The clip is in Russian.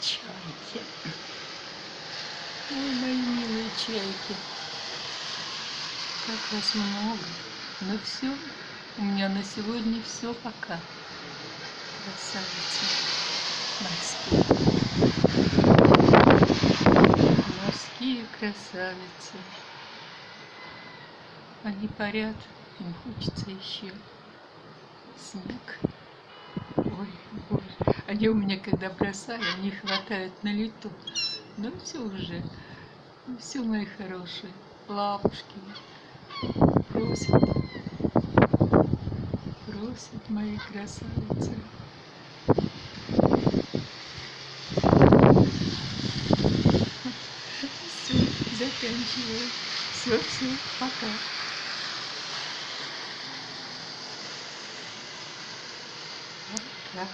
чайки. Ой, мои милые чайки. Как вас много. Ну все, у меня на сегодня все пока. Красавицы морские. Морские красавицы. Они парят, им хочется еще снег. Они у меня когда бросали, они хватают на лету. Ну все уже. Все, мои хорошие. Лапушки. Просят. Просят мои красавицы. Все, заканчиваю. Все, все, пока.